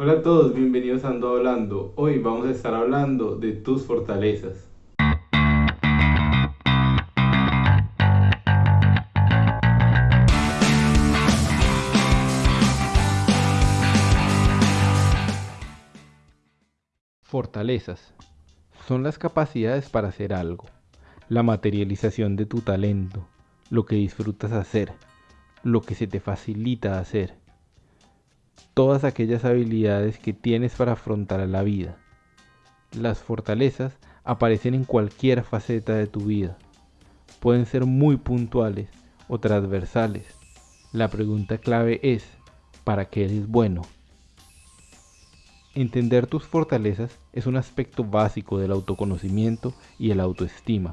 Hola a todos, bienvenidos a Ando Hablando. Hoy vamos a estar hablando de tus fortalezas. Fortalezas son las capacidades para hacer algo, la materialización de tu talento, lo que disfrutas hacer, lo que se te facilita hacer, todas aquellas habilidades que tienes para afrontar la vida. Las fortalezas aparecen en cualquier faceta de tu vida. Pueden ser muy puntuales o transversales. La pregunta clave es, ¿para qué eres bueno? Entender tus fortalezas es un aspecto básico del autoconocimiento y el autoestima.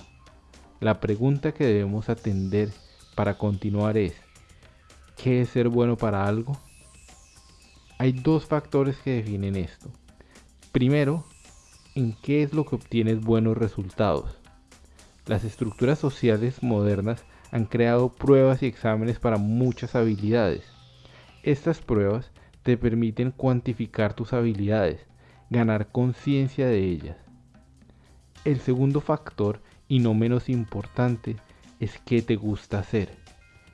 La pregunta que debemos atender para continuar es, ¿qué es ser bueno para algo? Hay dos factores que definen esto. Primero, ¿en qué es lo que obtienes buenos resultados? Las estructuras sociales modernas han creado pruebas y exámenes para muchas habilidades. Estas pruebas te permiten cuantificar tus habilidades, ganar conciencia de ellas. El segundo factor, y no menos importante, es qué te gusta hacer,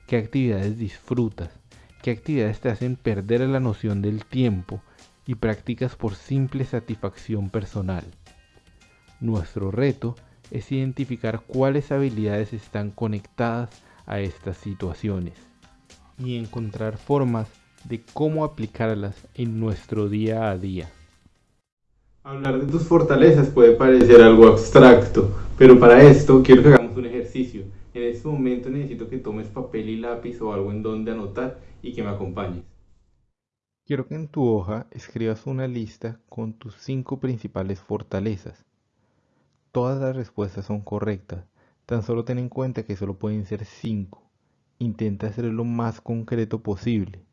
qué actividades disfrutas, qué actividades te hacen perder la noción del tiempo y practicas por simple satisfacción personal. Nuestro reto es identificar cuáles habilidades están conectadas a estas situaciones y encontrar formas de cómo aplicarlas en nuestro día a día. Hablar de tus fortalezas puede parecer algo abstracto, pero para esto quiero que hagamos un ejercicio. En este momento necesito que tomes papel y lápiz o algo en donde anotar y que me acompañes. Quiero que en tu hoja escribas una lista con tus cinco principales fortalezas. Todas las respuestas son correctas, tan solo ten en cuenta que solo pueden ser cinco. Intenta ser lo más concreto posible.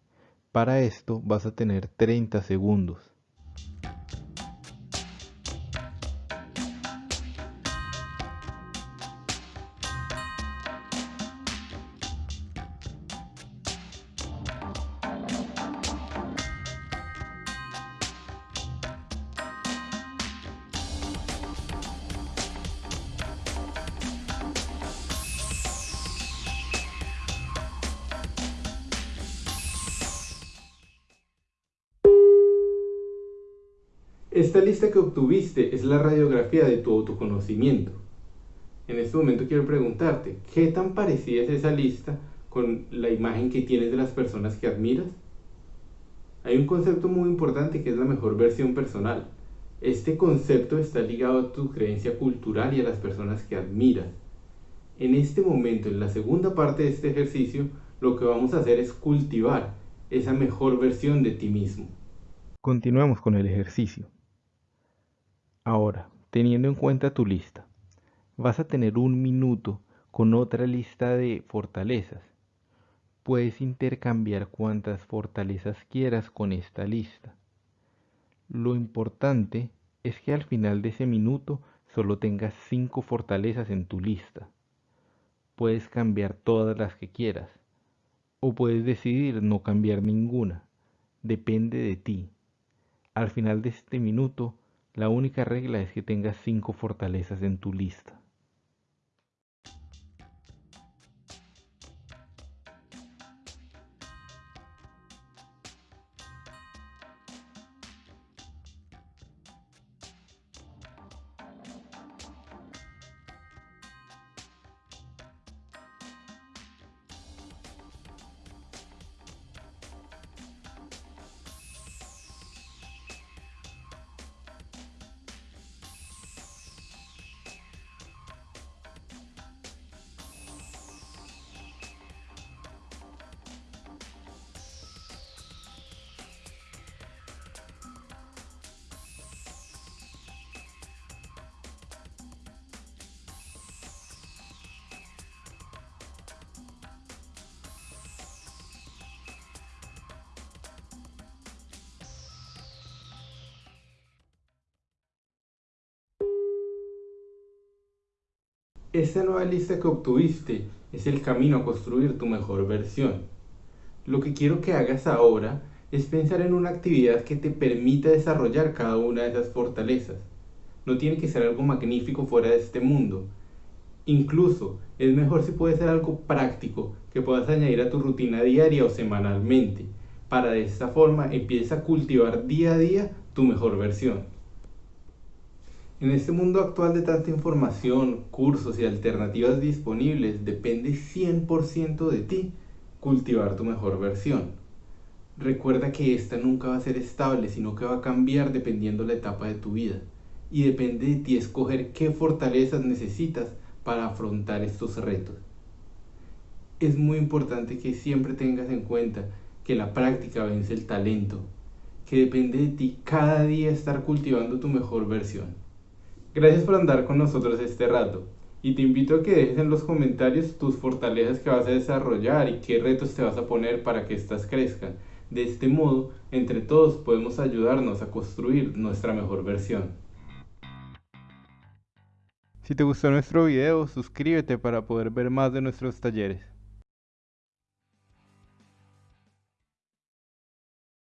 Para esto vas a tener 30 segundos. Esta lista que obtuviste es la radiografía de tu autoconocimiento. En este momento quiero preguntarte, ¿qué tan parecida es esa lista con la imagen que tienes de las personas que admiras? Hay un concepto muy importante que es la mejor versión personal. Este concepto está ligado a tu creencia cultural y a las personas que admiras. En este momento, en la segunda parte de este ejercicio, lo que vamos a hacer es cultivar esa mejor versión de ti mismo. Continuamos con el ejercicio. Ahora, teniendo en cuenta tu lista, vas a tener un minuto con otra lista de fortalezas. Puedes intercambiar cuantas fortalezas quieras con esta lista. Lo importante es que al final de ese minuto solo tengas cinco fortalezas en tu lista. Puedes cambiar todas las que quieras o puedes decidir no cambiar ninguna. Depende de ti. Al final de este minuto la única regla es que tengas cinco fortalezas en tu lista. Esta nueva lista que obtuviste es el camino a construir tu mejor versión. Lo que quiero que hagas ahora es pensar en una actividad que te permita desarrollar cada una de esas fortalezas. No tiene que ser algo magnífico fuera de este mundo. Incluso es mejor si puede ser algo práctico que puedas añadir a tu rutina diaria o semanalmente, para de esta forma empieza a cultivar día a día tu mejor versión. En este mundo actual de tanta información, cursos y alternativas disponibles, depende 100% de ti cultivar tu mejor versión. Recuerda que esta nunca va a ser estable, sino que va a cambiar dependiendo la etapa de tu vida. Y depende de ti escoger qué fortalezas necesitas para afrontar estos retos. Es muy importante que siempre tengas en cuenta que la práctica vence el talento, que depende de ti cada día estar cultivando tu mejor versión. Gracias por andar con nosotros este rato y te invito a que dejes en los comentarios tus fortalezas que vas a desarrollar y qué retos te vas a poner para que éstas crezcan de este modo, entre todos podemos ayudarnos a construir nuestra mejor versión. Si te gustó nuestro video, suscríbete para poder ver más de nuestros talleres.